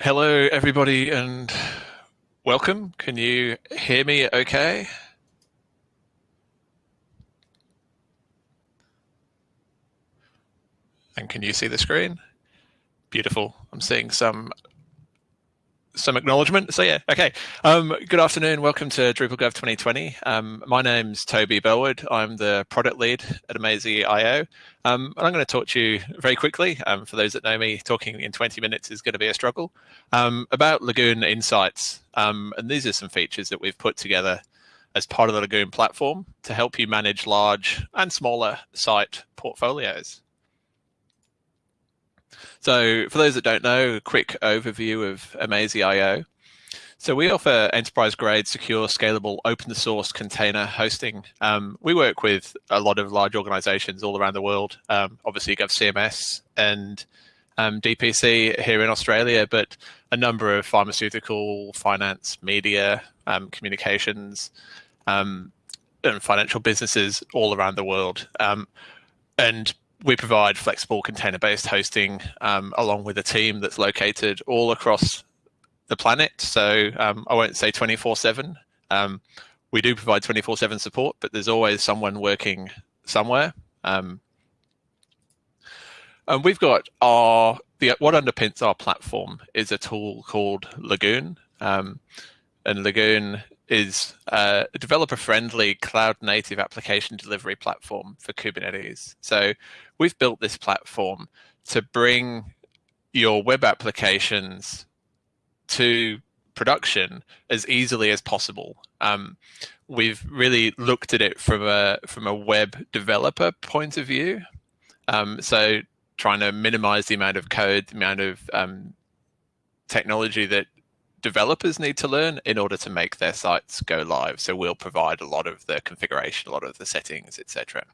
Hello, everybody, and welcome. Can you hear me okay? And can you see the screen? Beautiful. I'm seeing some some acknowledgement. So yeah, okay. Um, good afternoon. Welcome to DrupalGov 2020. Um, my name's Toby Bellwood. I'm the product lead at Amazee.io. Um, and I'm going to talk to you very quickly. Um, for those that know me, talking in 20 minutes is going to be a struggle um, about Lagoon Insights. Um, and these are some features that we've put together as part of the Lagoon platform to help you manage large and smaller site portfolios. So for those that don't know, a quick overview of Amazee.io. So we offer enterprise grade, secure, scalable, open source container hosting. Um, we work with a lot of large organizations all around the world. Um, obviously, GovCMS and um, DPC here in Australia, but a number of pharmaceutical, finance, media, um, communications, um, and financial businesses all around the world. Um, and we provide flexible container-based hosting um, along with a team that's located all across the planet. So um, I won't say 24/7. Um, we do provide 24/7 support, but there's always someone working somewhere. Um, and we've got our the what underpins our platform is a tool called Lagoon, um, and Lagoon is a developer-friendly cloud-native application delivery platform for Kubernetes. So we've built this platform to bring your web applications to production as easily as possible. Um, we've really looked at it from a from a web developer point of view. Um, so trying to minimize the amount of code, the amount of um, technology that developers need to learn in order to make their sites go live. So we'll provide a lot of the configuration, a lot of the settings, etc.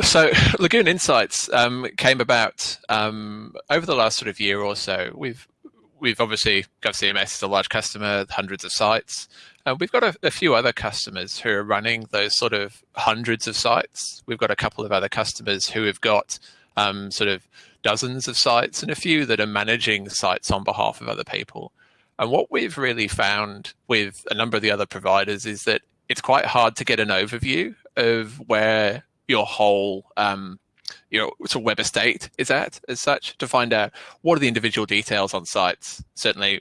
So Lagoon Insights um, came about um, over the last sort of year or so. We've we've obviously GovCMS is a large customer, hundreds of sites. Uh, we've got a, a, few other customers who are running those sort of hundreds of sites. We've got a couple of other customers who have got um, sort of dozens of sites and a few that are managing sites on behalf of other people. And what we've really found with a number of the other providers is that it's quite hard to get an overview of where your whole um, you know, sort of web estate is at as such to find out what are the individual details on sites. Certainly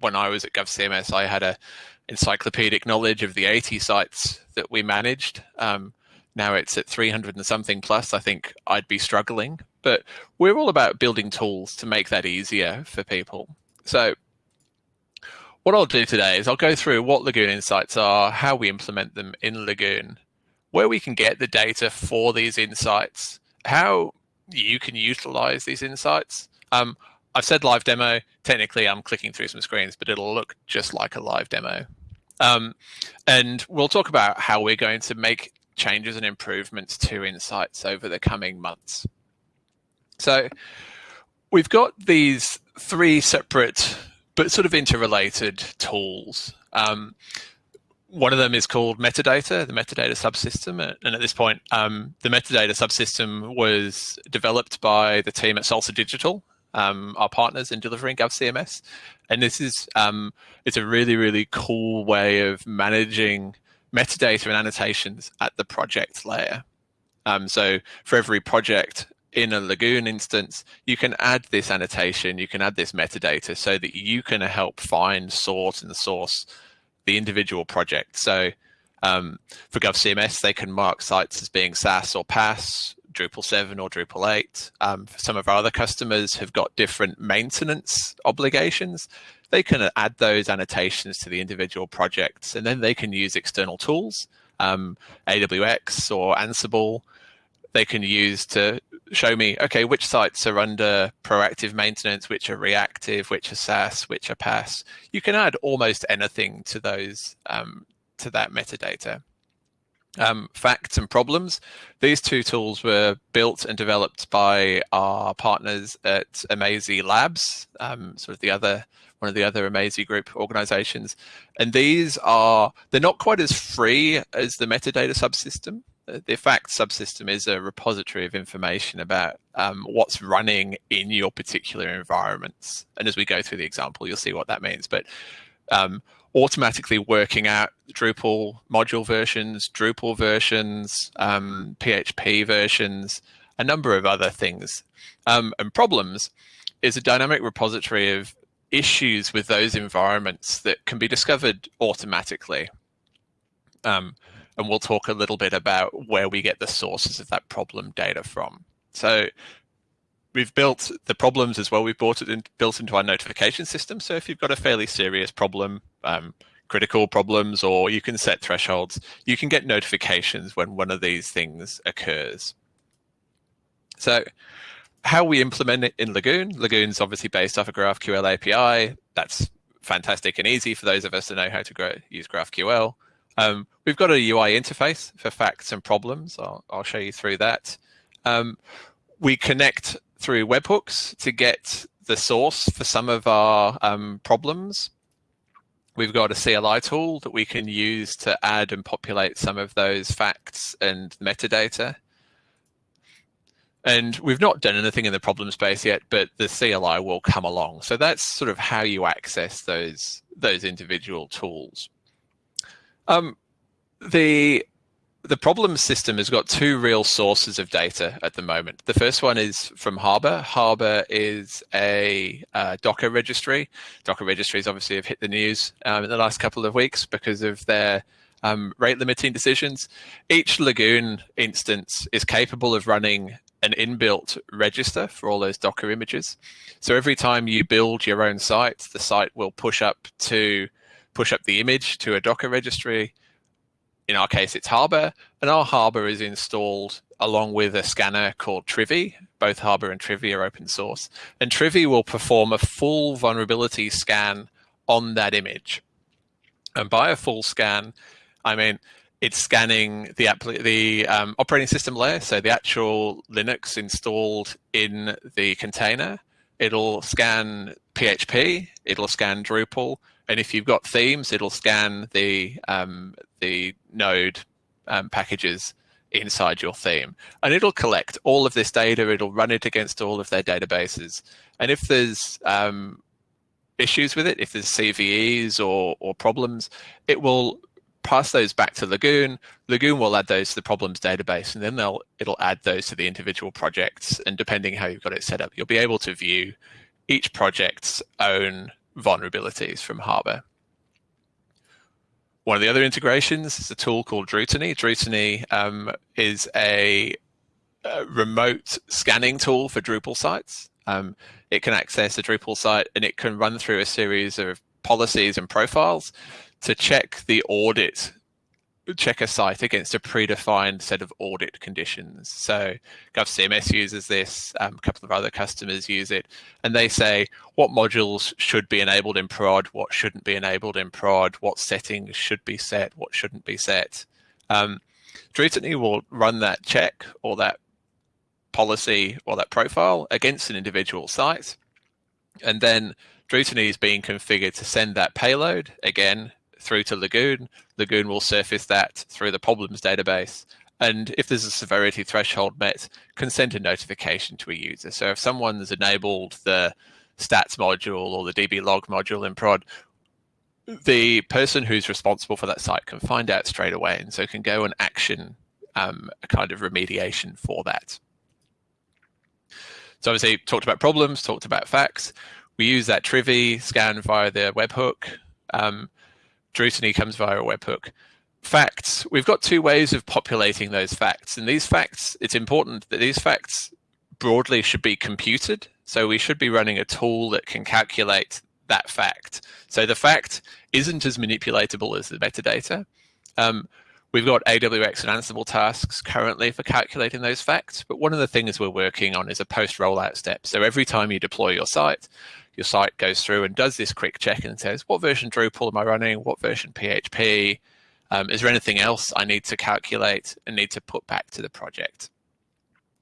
when I was at GovCMS, I had a encyclopedic knowledge of the 80 sites that we managed. Um, now it's at 300 and something plus. I think I'd be struggling but we're all about building tools to make that easier for people. So what I'll do today is I'll go through what Lagoon Insights are, how we implement them in Lagoon, where we can get the data for these insights, how you can utilize these insights. Um, I've said live demo. Technically, I'm clicking through some screens, but it'll look just like a live demo. Um, and we'll talk about how we're going to make changes and improvements to insights over the coming months. So we've got these three separate but sort of interrelated tools. Um, one of them is called metadata, the metadata subsystem. And at this point, um, the metadata subsystem was developed by the team at Salsa Digital, um, our partners in delivering GovCMS. And this is um, it's a really, really cool way of managing metadata and annotations at the project layer. Um, so for every project, in a Lagoon instance, you can add this annotation, you can add this metadata so that you can help find, sort, and source the individual project. So um, for GovCMS, they can mark sites as being SaaS or PaaS, Drupal 7 or Drupal 8. Um, some of our other customers have got different maintenance obligations. They can add those annotations to the individual projects, and then they can use external tools, um, AWX or Ansible, they can use to show me, okay, which sites are under proactive maintenance, which are reactive, which are SaaS, which are PaaS. You can add almost anything to those, um, to that metadata. Um, facts and problems. These two tools were built and developed by our partners at Amazee Labs, um, sort of the other one of the other Amazee Group organizations. And these are, they're not quite as free as the metadata subsystem the facts subsystem is a repository of information about um, what's running in your particular environments. And as we go through the example, you'll see what that means. But um, automatically working out Drupal module versions, Drupal versions, um, PHP versions, a number of other things. Um, and problems is a dynamic repository of issues with those environments that can be discovered automatically. Um, and we'll talk a little bit about where we get the sources of that problem data from. So we've built the problems as well. We've brought it in, built into our notification system. So if you've got a fairly serious problem, um, critical problems, or you can set thresholds, you can get notifications when one of these things occurs. So how we implement it in Lagoon, Lagoon's obviously based off a GraphQL API. That's fantastic and easy for those of us to know how to grow, use GraphQL. Um, we've got a UI interface for facts and problems. I'll, I'll show you through that. Um, we connect through webhooks to get the source for some of our um, problems. We've got a CLI tool that we can use to add and populate some of those facts and metadata. And we've not done anything in the problem space yet, but the CLI will come along. So that's sort of how you access those, those individual tools. Um, the the problem system has got two real sources of data at the moment. The first one is from Harbor. Harbor is a uh, Docker registry. Docker registries obviously have hit the news um, in the last couple of weeks because of their um, rate limiting decisions. Each Lagoon instance is capable of running an inbuilt register for all those Docker images. So every time you build your own site, the site will push up to push up the image to a Docker registry. In our case, it's Harbor, and our Harbor is installed along with a scanner called Trivy. Both Harbor and Trivy are open source. And Trivy will perform a full vulnerability scan on that image. And by a full scan, I mean, it's scanning the, the um, operating system layer, so the actual Linux installed in the container. It'll scan PHP, it'll scan Drupal, and if you've got themes, it'll scan the um, the node um, packages inside your theme. And it'll collect all of this data, it'll run it against all of their databases. And if there's um, issues with it, if there's CVEs or, or problems, it will pass those back to Lagoon. Lagoon will add those to the problems database, and then they'll it'll add those to the individual projects. And depending how you've got it set up, you'll be able to view each project's own vulnerabilities from Harbor. One of the other integrations is a tool called Drutiny. Drutiny um, is a, a, remote scanning tool for Drupal sites. Um, it can access a Drupal site and it can run through a series of policies and profiles to check the audit check a site against a predefined set of audit conditions. So GovCMS uses this, um, a couple of other customers use it, and they say what modules should be enabled in prod, what shouldn't be enabled in prod, what settings should be set, what shouldn't be set. Um, will run that check or that policy or that profile against an individual site, and then Drutiny is being configured to send that payload again through to Lagoon. Lagoon will surface that through the problems database. And if there's a severity threshold met, can send a notification to a user. So if someone's enabled the stats module or the DB log module in prod, the person who's responsible for that site can find out straight away and so can go and action um, a kind of remediation for that. So obviously talked about problems, talked about facts. We use that Trivy scan via the webhook. Um, Drutiny comes via a webhook. Facts, we've got two ways of populating those facts. And these facts, it's important that these facts broadly should be computed. So we should be running a tool that can calculate that fact. So the fact isn't as manipulatable as the metadata. Um, we've got AWX and Ansible tasks currently for calculating those facts, but one of the things we're working on is a post-rollout step. So every time you deploy your site, your site goes through and does this quick check and says, what version Drupal am I running? What version PHP? Um, is there anything else I need to calculate and need to put back to the project?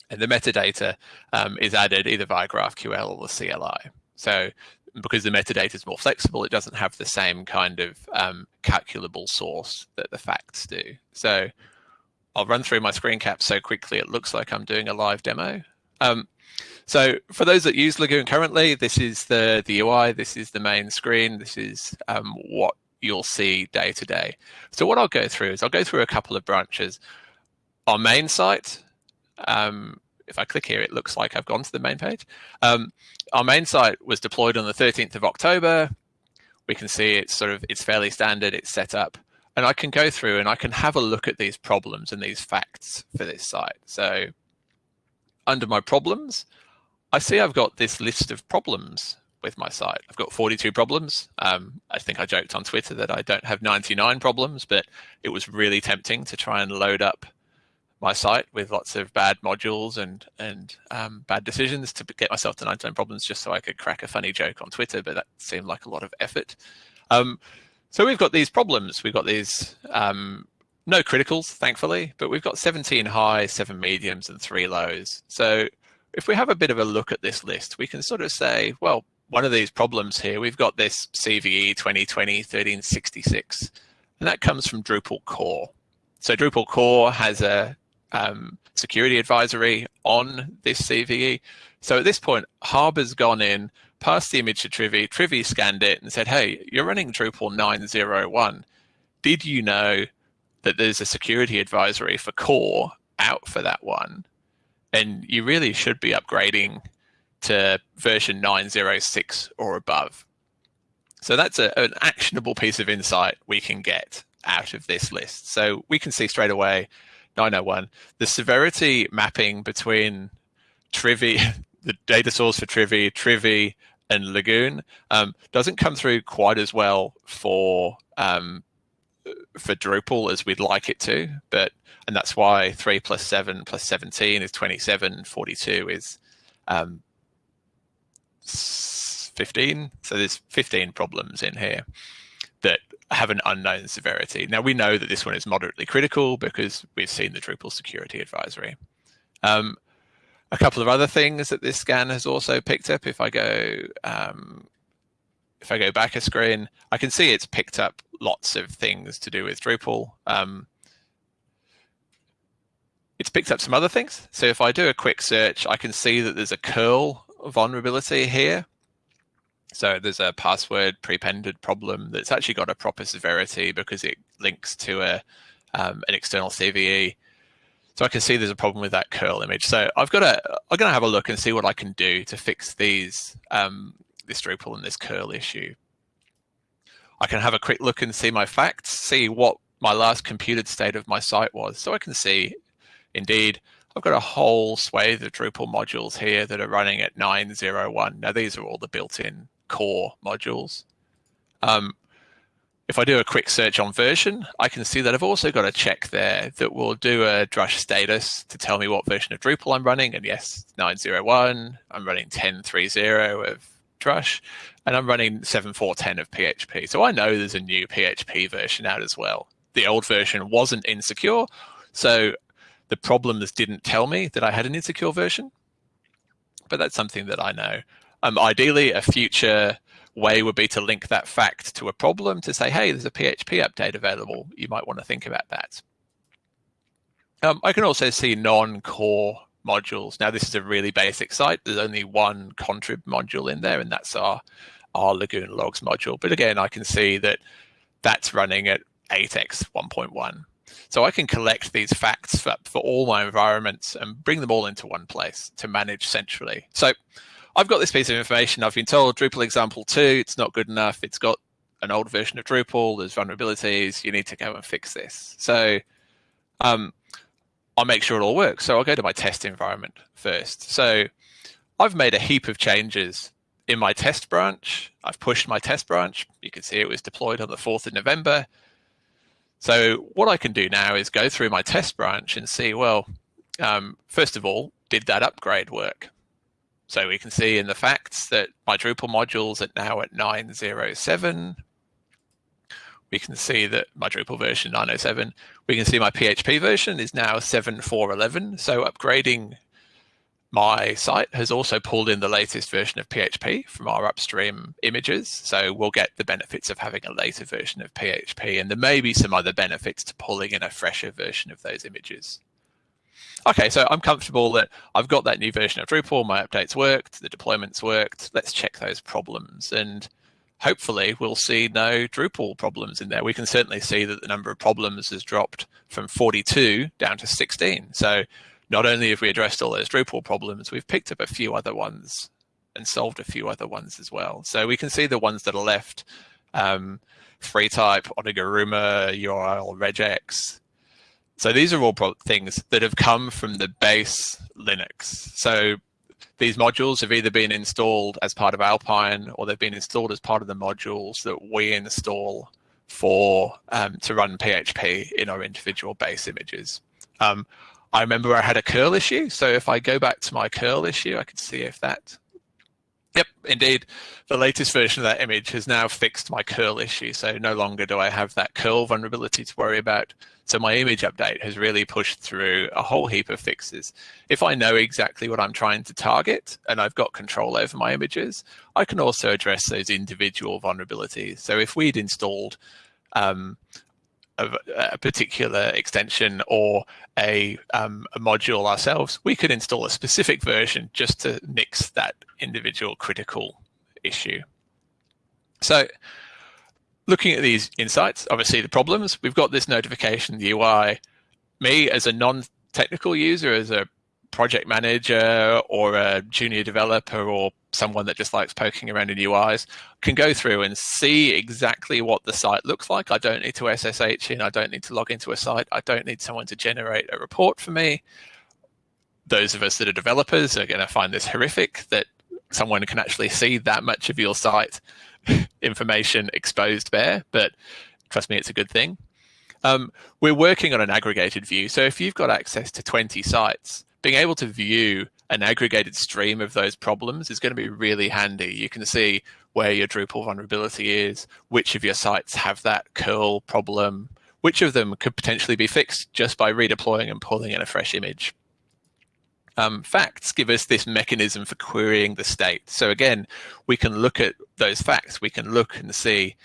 And the metadata um, is added either via GraphQL or the CLI. So because the metadata is more flexible, it doesn't have the same kind of um, calculable source that the facts do. So I'll run through my screen cap so quickly it looks like I'm doing a live demo. Um, so for those that use Lagoon currently, this is the, the UI, this is the main screen, this is um, what you'll see day to day. So what I'll go through is I'll go through a couple of branches. Our main site, um, if I click here, it looks like I've gone to the main page. Um, our main site was deployed on the 13th of October. We can see it's sort of, it's fairly standard, it's set up. And I can go through and I can have a look at these problems and these facts for this site. So under my problems, I see I've got this list of problems with my site. I've got 42 problems. Um, I think I joked on Twitter that I don't have 99 problems, but it was really tempting to try and load up my site with lots of bad modules and and um, bad decisions to get myself to 99 problems just so I could crack a funny joke on Twitter, but that seemed like a lot of effort. Um, so we've got these problems. We've got these um, no criticals, thankfully, but we've got 17 highs, seven mediums, and three lows. So if we have a bit of a look at this list, we can sort of say, well, one of these problems here, we've got this CVE 2020 1366, and that comes from Drupal core. So Drupal core has a um, security advisory on this CVE. So at this point, Harbor's gone in, passed the image to Trivy, Trivy scanned it and said, hey, you're running Drupal 901. Did you know that there's a security advisory for core out for that one? And you really should be upgrading to version 906 or above. So that's a, an actionable piece of insight we can get out of this list. So we can see straight away 901, the severity mapping between Trivy, the data source for Trivy, Trivy, and Lagoon um, doesn't come through quite as well for um, for Drupal as we'd like it to, but and that's why three plus seven plus seventeen is twenty seven. Forty two is um, fifteen. So there's fifteen problems in here that have an unknown severity. Now we know that this one is moderately critical because we've seen the Drupal security advisory. Um, a couple of other things that this scan has also picked up. If I go, um, if I go back a screen, I can see it's picked up lots of things to do with Drupal. Um, it's picked up some other things. So if I do a quick search, I can see that there's a curl vulnerability here. So there's a password prepended problem that's actually got a proper severity because it links to a um, an external CVE. So I can see there's a problem with that curl image. So I've got to I'm going to have a look and see what I can do to fix these um, this Drupal and this curl issue. I can have a quick look and see my facts, see what my last computed state of my site was. So I can see, indeed, I've got a whole swathe of Drupal modules here that are running at 901. Now these are all the built-in core modules. Um, if I do a quick search on version, I can see that I've also got a check there that will do a drush status to tell me what version of Drupal I'm running. And yes, 901, I'm running 10.3.0 of drush, and I'm running 7.4.10 of PHP. So I know there's a new PHP version out as well. The old version wasn't insecure, so the problems didn't tell me that I had an insecure version, but that's something that I know. Um, ideally, a future way would be to link that fact to a problem to say, hey, there's a PHP update available. You might want to think about that. Um, I can also see non-core modules. Now, this is a really basic site. There's only one contrib module in there, and that's our, our Lagoon logs module. But again, I can see that that's running at 8x 1.1. So I can collect these facts for, for all my environments and bring them all into one place to manage centrally. So I've got this piece of information. I've been told Drupal example two, it's not good enough. It's got an old version of Drupal. There's vulnerabilities. You need to go and fix this. So um, I'll make sure it all works. So I'll go to my test environment first. So I've made a heap of changes in my test branch. I've pushed my test branch. You can see it was deployed on the 4th of November. So what I can do now is go through my test branch and see, well, um, first of all, did that upgrade work? So we can see in the facts that my Drupal modules are now at 907. We can see that my Drupal version 907. We can see my PHP version is now 7411. So upgrading my site has also pulled in the latest version of PHP from our upstream images. So we'll get the benefits of having a later version of PHP. And there may be some other benefits to pulling in a fresher version of those images. Okay, so I'm comfortable that I've got that new version of Drupal, my updates worked, the deployments worked. Let's check those problems. And hopefully we'll see no Drupal problems in there. We can certainly see that the number of problems has dropped from 42 down to 16. So not only have we addressed all those Drupal problems, we've picked up a few other ones and solved a few other ones as well. So we can see the ones that are left, um, FreeType, Oniguruma, URL, regex. So these are all things that have come from the base Linux. So these modules have either been installed as part of Alpine or they've been installed as part of the modules that we install for um, to run PHP in our individual base images. Um, I remember I had a curl issue. So if I go back to my curl issue, I can see if that, yep, indeed, the latest version of that image has now fixed my curl issue. So no longer do I have that curl vulnerability to worry about. So my image update has really pushed through a whole heap of fixes. If I know exactly what I'm trying to target and I've got control over my images, I can also address those individual vulnerabilities. So if we'd installed um, a, a particular extension or a, um, a module ourselves, we could install a specific version just to nix that individual critical issue. So looking at these insights, obviously the problems, we've got this notification, the UI. Me as a non-technical user, as a project manager or a junior developer or someone that just likes poking around in UIs can go through and see exactly what the site looks like. I don't need to SSH in. I don't need to log into a site. I don't need someone to generate a report for me. Those of us that are developers are going to find this horrific that someone can actually see that much of your site information exposed there. But trust me, it's a good thing. Um, we're working on an aggregated view. So if you've got access to 20 sites, being able to view an aggregated stream of those problems is going to be really handy. You can see where your Drupal vulnerability is, which of your sites have that curl problem, which of them could potentially be fixed just by redeploying and pulling in a fresh image. Um, facts give us this mechanism for querying the state. So again, we can look at those facts. We can look and see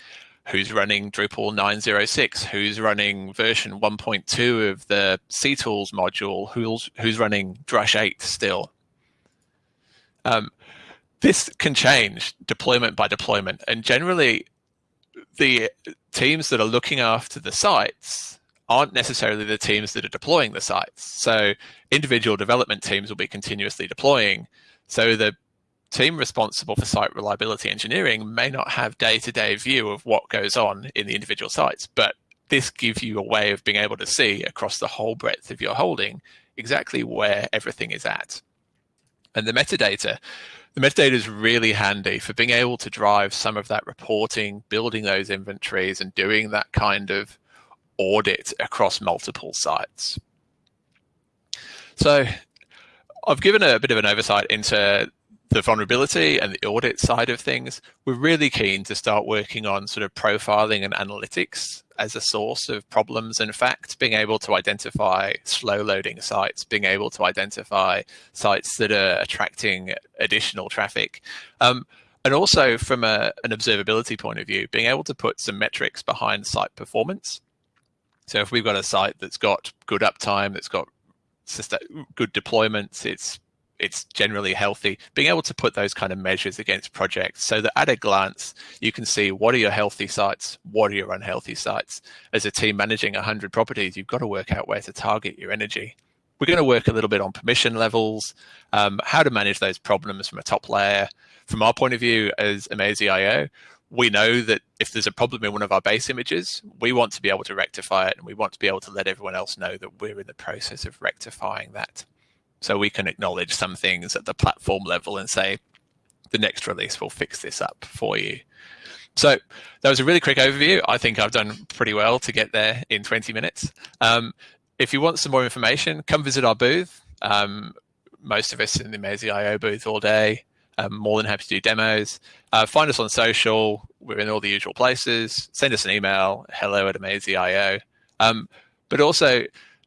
who's running Drupal 906, who's running version 1.2 of the CTools module, who's, who's running Drush 8 still. Um, this can change deployment by deployment. And generally, the teams that are looking after the sites aren't necessarily the teams that are deploying the sites. So individual development teams will be continuously deploying. So the team responsible for site reliability engineering may not have day-to-day view of what goes on in the individual sites, but this gives you a way of being able to see across the whole breadth of your holding exactly where everything is at. And the metadata, the metadata is really handy for being able to drive some of that reporting, building those inventories and doing that kind of audit across multiple sites. So I've given a bit of an oversight into the vulnerability and the audit side of things, we're really keen to start working on sort of profiling and analytics as a source of problems and facts, being able to identify slow loading sites, being able to identify sites that are attracting additional traffic. Um, and also from a, an observability point of view, being able to put some metrics behind site performance. So if we've got a site that's got good uptime, that's got good deployments, it's it's generally healthy. Being able to put those kind of measures against projects so that at a glance, you can see what are your healthy sites, what are your unhealthy sites. As a team managing 100 properties, you've got to work out where to target your energy. We're going to work a little bit on permission levels, um, how to manage those problems from a top layer. From our point of view as Amazee.io, we know that if there's a problem in one of our base images, we want to be able to rectify it and we want to be able to let everyone else know that we're in the process of rectifying that. So we can acknowledge some things at the platform level and say, the next release will fix this up for you. So that was a really quick overview. I think I've done pretty well to get there in 20 minutes. Um, if you want some more information, come visit our booth. Um, most of us in the Amazee.io booth all day. I'm more than happy to do demos. Uh, find us on social. We're in all the usual places. Send us an email, hello at Amazee.io. Um, but also,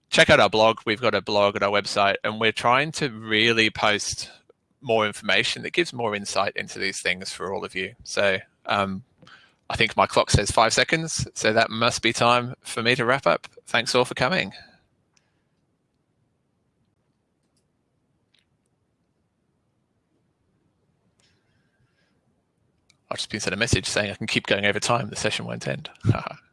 check out our blog. We've got a blog at our website, and we're trying to really post more information that gives more insight into these things for all of you. So um, I think my clock says five seconds, so that must be time for me to wrap up. Thanks all for coming. I've just been sent a message saying I can keep going over time. The session won't end.